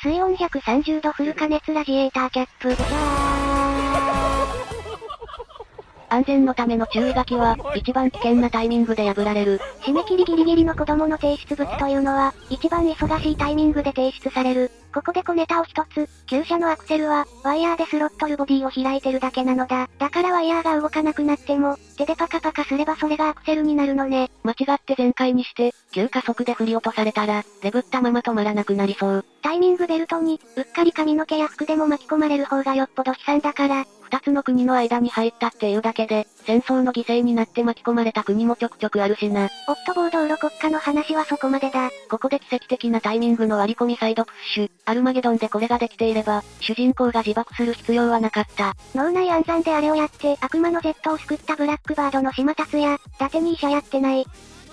水温130度フル加熱ラジエーターキャップ。安全のための注意書きは、一番危険なタイミングで破られる。締め切りギリギリの子供の提出物というのは、一番忙しいタイミングで提出される。ここで小ネタを一つ、旧車のアクセルは、ワイヤーでスロットルボディを開いてるだけなのだ。だからワイヤーが動かなくなっても、手でパカパカすればそれがアクセルになるのね。間違って全開にして、急加速で振り落とされたら、レブったまま止まらなくなりそう。タイミングベルトに、うっかり髪の毛や服でも巻き込まれる方がよっぽど悲惨だから、二つの国の間に入ったっていうだけで、戦争の犠牲になって巻き込まれた国もちょくちょくあるしな。オットボー道路国家の話はそこまでだ。ここで奇跡的なタイミングの割り込みサイドプッシュ。アルマゲドンでこれができていれば、主人公が自爆する必要はなかった。脳内暗算であれをやって、悪魔の Z を救ったブラックバードの島達也、伊達に医者やってない。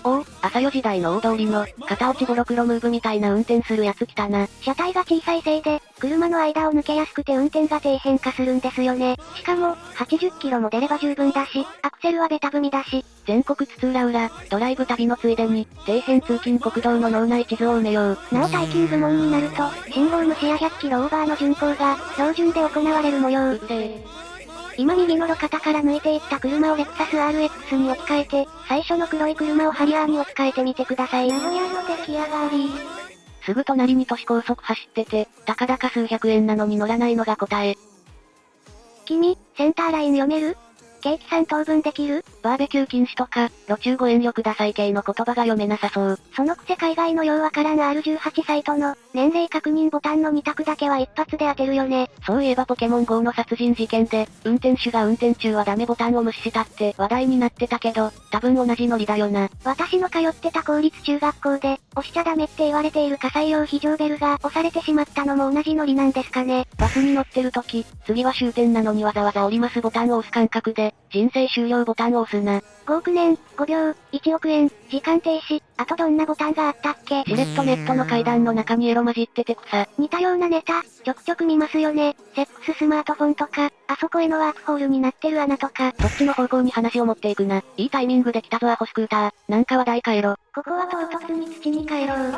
おお、朝4時台の大通りの、片落ちボロクロムーブみたいな運転するやつ来たな。車体が小さいせいで、車の間を抜けやすくて運転が底辺化するんですよね。しかも、80キロも出れば十分だし、アクセルはベタ踏みだし。全国津々浦々、ドライブ旅のついでに、底辺通勤国道の脳内地図を埋めよう。なお耐久部門になると、信号無視や100キロオーバーの巡行が、標準で行われる模様。今右の路肩から抜いていった車をレクサス RX に置き換えて、最初の黒い車をハリアーに置き換えてみてください。名古屋の出来上がり。すぐ隣に都市高速走ってて、たかだか数百円なのに乗らないのが答え。君、センターライン読める？ケーキ3等分できる？バーベキュー禁止とか、路中ご遠慮ください系の言葉が読めなさそう。そのくせ海外のようわからん R18 サイトの、年齢確認ボタンの2択だけは一発で当てるよね。そういえばポケモン GO の殺人事件で、運転手が運転中はダメボタンを無視したって話題になってたけど、多分同じノリだよな。私の通ってた公立中学校で、押しちゃダメって言われている火災用非常ベルが押されてしまったのも同じノリなんですかね。バスに乗ってる時、次は終点なのにわざわざ降りますボタンを押す感覚で、人生終了ボタンを押すな。5億年、5秒、1億円、時間停止、あとどんなボタンがあったっけ？しれっとネットの階段の中にエロ混じってて草。似たようなネタ、ちょくちょく見ますよね。セックススマートフォンとか、あそこへのワークホールになってる穴とか。そっちの方向に話を持っていくな。いいタイミングで来たぞアホスクーター。なんか話題変えろ。ここは唐突に土に帰ろう。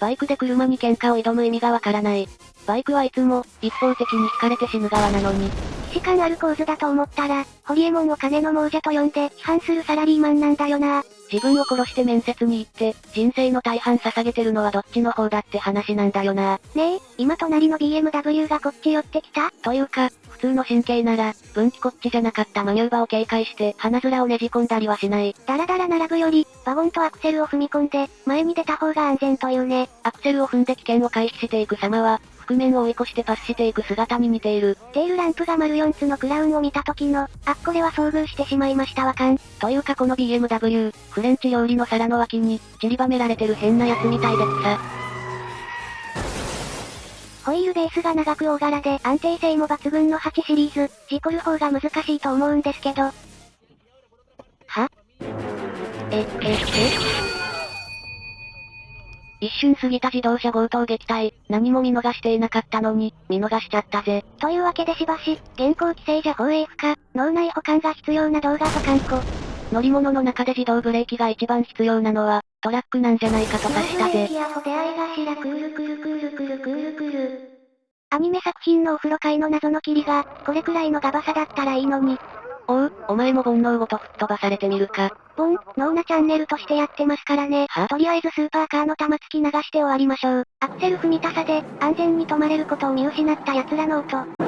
バイクで車に喧嘩を挑む意味がわからない。バイクはいつも、一方的に惹かれて死ぬ側なのに。士感ある構図だと思ったら、ホリエモンを金の亡者と呼んで批判するサラリーマンなんだよな。自分を殺して面接に行って、人生の大半捧げてるのはどっちの方だって話なんだよな。ねえ、今隣の BMW がこっち寄ってきた？というか、普通の神経なら、分岐こっちじゃなかったマニューバーを警戒して、鼻面をねじ込んだりはしない。ダラダラ並ぶより、ワゴンとアクセルを踏み込んで、前に出た方が安全というね。アクセルを踏んで危険を回避していく様は、覆面を追い越してパスしていく姿に似ている。テールランプが丸4つのクラウンを見た時の、あっこれは遭遇してしまいましたわかん。というかこの BMW、フレンチ料理の皿の脇に、散りばめられてる変なやつみたいでさ。ホイールベースが長く大柄で安定性も抜群の8シリーズ、事故る方が難しいと思うんですけど。は？え、え、え？一瞬過ぎた自動車強盗撃退、何も見逃していなかったのに、見逃しちゃったぜ。というわけでしばし、現行規制じゃ放映不可、脳内保管が必要な動画保管庫。乗り物の中で自動ブレーキが一番必要なのは、トラックなんじゃないかと察したぜ。アニメ作品のお風呂界の謎の霧が、これくらいのガバさだったらいいのに。おう、お前も煩悩ごと吹っ飛ばされてみるか。ボン、ノーナチャンネルとしてやってますからね。とりあえずスーパーカーの玉突き流して終わりましょう。アクセル踏みたさで、安全に止まれることを見失った奴らの音。